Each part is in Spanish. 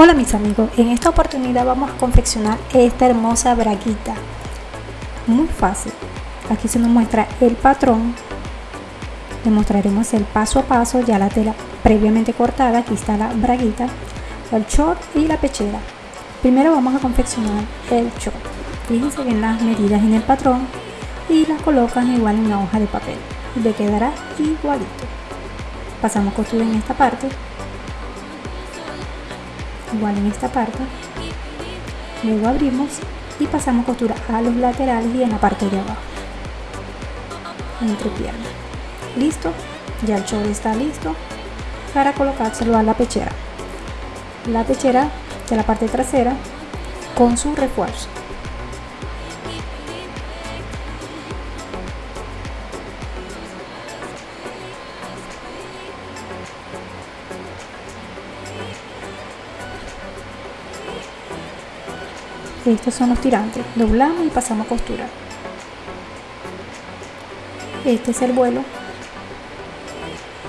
Hola mis amigos, en esta oportunidad vamos a confeccionar esta hermosa braguita. Muy fácil. Aquí se nos muestra el patrón. Le mostraremos el paso a paso, ya la tela previamente cortada. Aquí está la braguita, el short y la pechera. Primero vamos a confeccionar el short. Fíjense bien las medidas en el patrón y las colocan igual en una hoja de papel. Le quedará igualito. Pasamos costura en esta parte igual en esta parte. Luego abrimos y pasamos costura a los laterales y en la parte de abajo. Entre piernas listo. Ya el short está listo para colocárselo a la pechera. La pechera de la parte trasera con su refuerzo estos son los tirantes. Doblamos y pasamos costura. Este es el vuelo.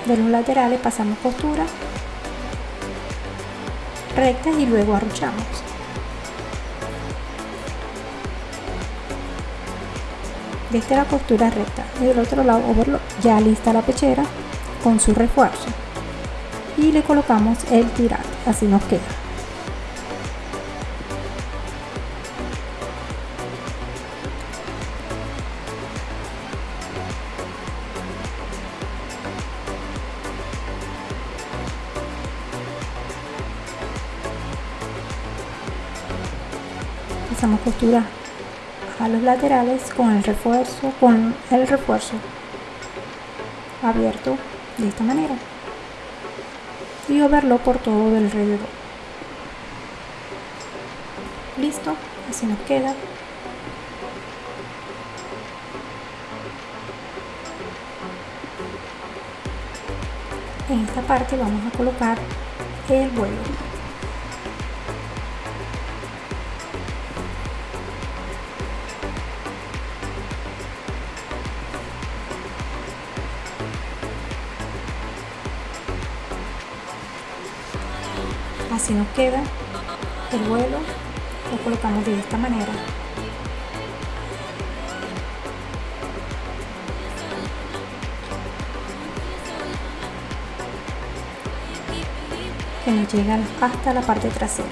De los laterales pasamos costura. Recta y luego arruchamos. Desde la costura recta. Y del otro lado ya lista la pechera con su refuerzo. Y le colocamos el tirante. Así nos queda pasamos costura a los laterales con el refuerzo con el refuerzo abierto de esta manera y overlo por todo alrededor. Listo así nos queda. En esta parte vamos a colocar el vuelo así nos queda el vuelo lo colocamos de esta manera. Que nos llega hasta la parte trasera.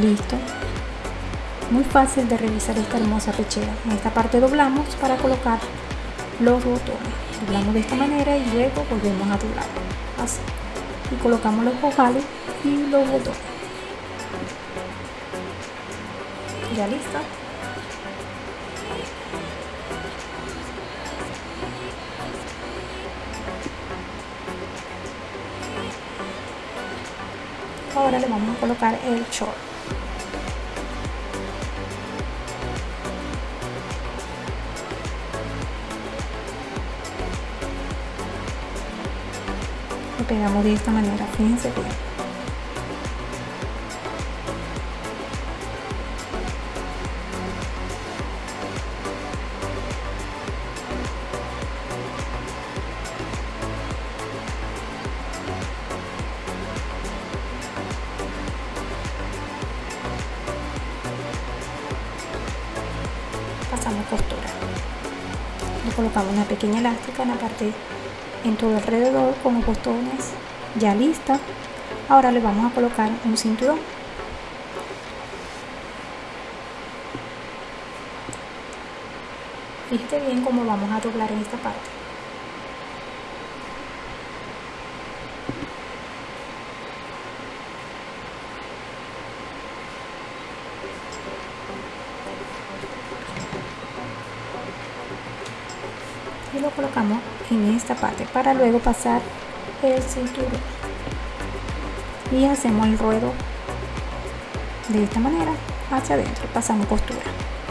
Listo. Muy fácil de realizar esta hermosa pechera en esta parte doblamos para colocar los botones. Doblamos de esta manera y luego volvemos a doblar así. Y colocamos los ojales y los botones. Ya lista ahora le vamos a colocar el short lo pegamos de esta manera fíjense bien. Pasamos costura. Le colocamos una pequeña elástica en la parte en todo alrededor con los botones ya lista. Ahora le vamos a colocar un cinturón. Fíjate bien cómo vamos a doblar en esta parte y lo colocamos en esta parte para luego pasar el cinturón. Y hacemos el ruedo de esta manera hacia adentro. Pasamos costura.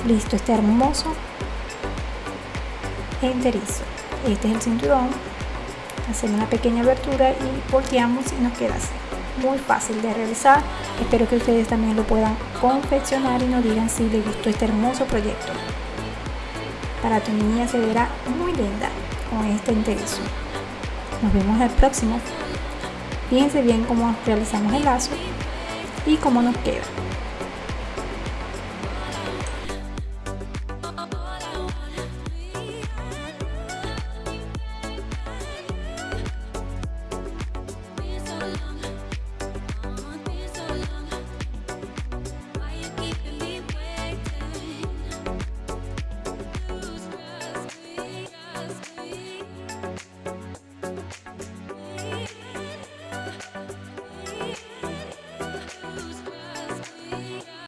Listo este hermoso. Enterizo. Este es el cinturón. Hacemos una pequeña abertura y volteamos y nos queda así. Muy fácil de realizar. Espero que ustedes también lo puedan confeccionar y nos digan si les gustó este hermoso proyecto para tu niña se verá muy linda con este interés. Nos vemos el próximo. Fíjense bien cómo realizamos el lazo y cómo nos queda.